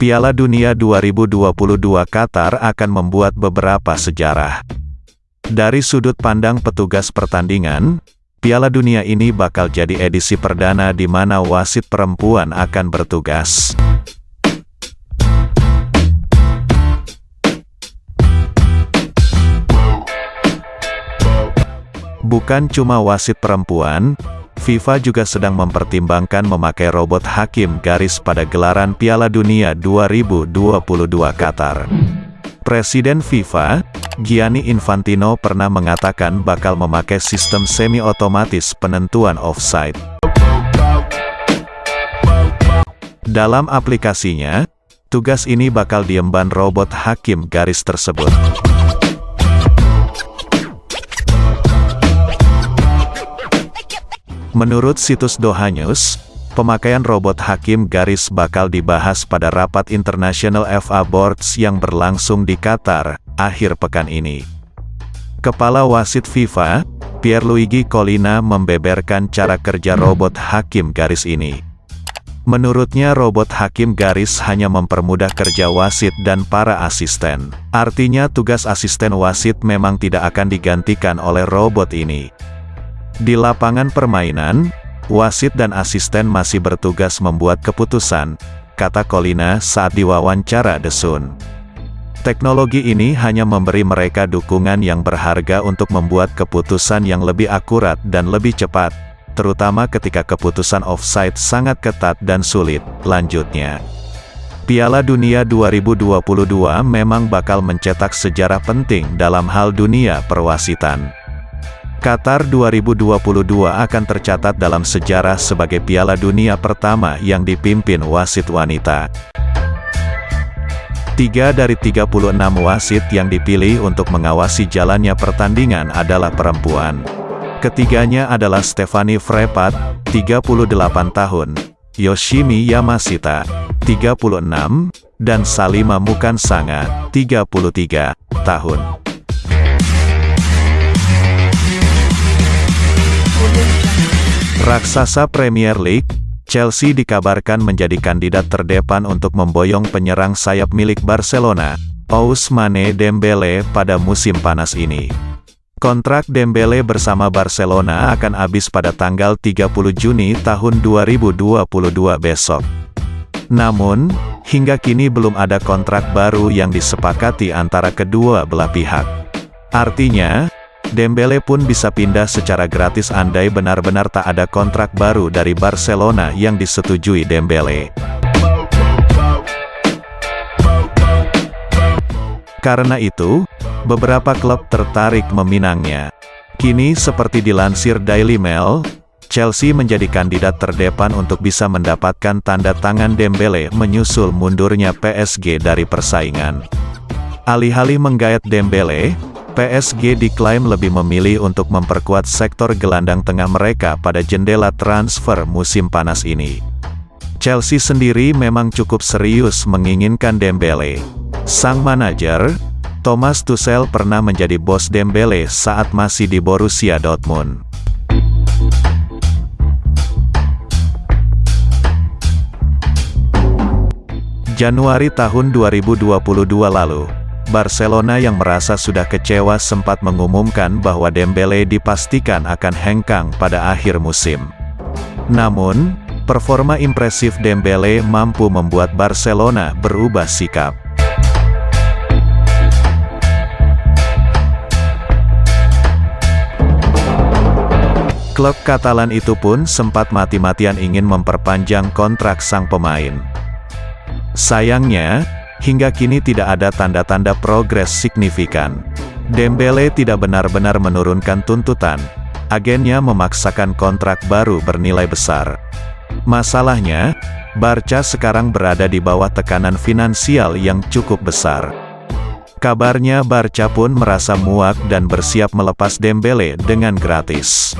Piala Dunia 2022 Qatar akan membuat beberapa sejarah. Dari sudut pandang petugas pertandingan, Piala Dunia ini bakal jadi edisi perdana di mana wasit perempuan akan bertugas. Bukan cuma wasit perempuan, FIFA juga sedang mempertimbangkan memakai robot hakim garis pada gelaran Piala Dunia 2022 Qatar. Presiden FIFA, Gianni Infantino pernah mengatakan bakal memakai sistem semi-otomatis penentuan offside. Dalam aplikasinya, tugas ini bakal diemban robot hakim garis tersebut. Menurut situs Doha News, pemakaian robot hakim garis bakal dibahas pada rapat International FA Boards yang berlangsung di Qatar, akhir pekan ini. Kepala Wasit FIFA, Pierluigi Collina membeberkan cara kerja robot hakim garis ini. Menurutnya robot hakim garis hanya mempermudah kerja wasit dan para asisten. Artinya tugas asisten wasit memang tidak akan digantikan oleh robot ini. Di lapangan permainan, wasit dan asisten masih bertugas membuat keputusan, kata Colina saat diwawancara The Sun. Teknologi ini hanya memberi mereka dukungan yang berharga untuk membuat keputusan yang lebih akurat dan lebih cepat, terutama ketika keputusan offside sangat ketat dan sulit, lanjutnya. Piala Dunia 2022 memang bakal mencetak sejarah penting dalam hal dunia perwasitan. Qatar 2022 akan tercatat dalam sejarah sebagai Piala Dunia pertama yang dipimpin wasit wanita. Tiga dari 36 wasit yang dipilih untuk mengawasi jalannya pertandingan adalah perempuan. Ketiganya adalah Stephanie Frepat, 38 tahun, Yoshimi Yamashita, 36, dan Salima Mukansanga, 33 tahun. Raksasa Premier League, Chelsea dikabarkan menjadi kandidat terdepan untuk memboyong penyerang sayap milik Barcelona, Ousmane Dembele pada musim panas ini. Kontrak Dembele bersama Barcelona akan habis pada tanggal 30 Juni tahun 2022 besok. Namun, hingga kini belum ada kontrak baru yang disepakati antara kedua belah pihak. Artinya, Dembele pun bisa pindah secara gratis andai benar-benar tak ada kontrak baru dari Barcelona yang disetujui Dembele. Karena itu, beberapa klub tertarik meminangnya. Kini seperti dilansir Daily Mail, Chelsea menjadi kandidat terdepan untuk bisa mendapatkan tanda tangan Dembele menyusul mundurnya PSG dari persaingan. Alih-alih menggayat Dembele, PSG diklaim lebih memilih untuk memperkuat sektor gelandang tengah mereka pada jendela transfer musim panas ini. Chelsea sendiri memang cukup serius menginginkan Dembele. Sang manajer, Thomas Tuchel pernah menjadi bos Dembele saat masih di Borussia Dortmund. Januari tahun 2022 lalu, Barcelona yang merasa sudah kecewa sempat mengumumkan bahwa Dembele dipastikan akan hengkang pada akhir musim. Namun, performa impresif Dembele mampu membuat Barcelona berubah sikap. Klub Katalan itu pun sempat mati-matian ingin memperpanjang kontrak sang pemain. Sayangnya, hingga kini tidak ada tanda-tanda progres signifikan. Dembele tidak benar-benar menurunkan tuntutan, agennya memaksakan kontrak baru bernilai besar. Masalahnya, Barca sekarang berada di bawah tekanan finansial yang cukup besar. Kabarnya Barca pun merasa muak dan bersiap melepas Dembele dengan gratis.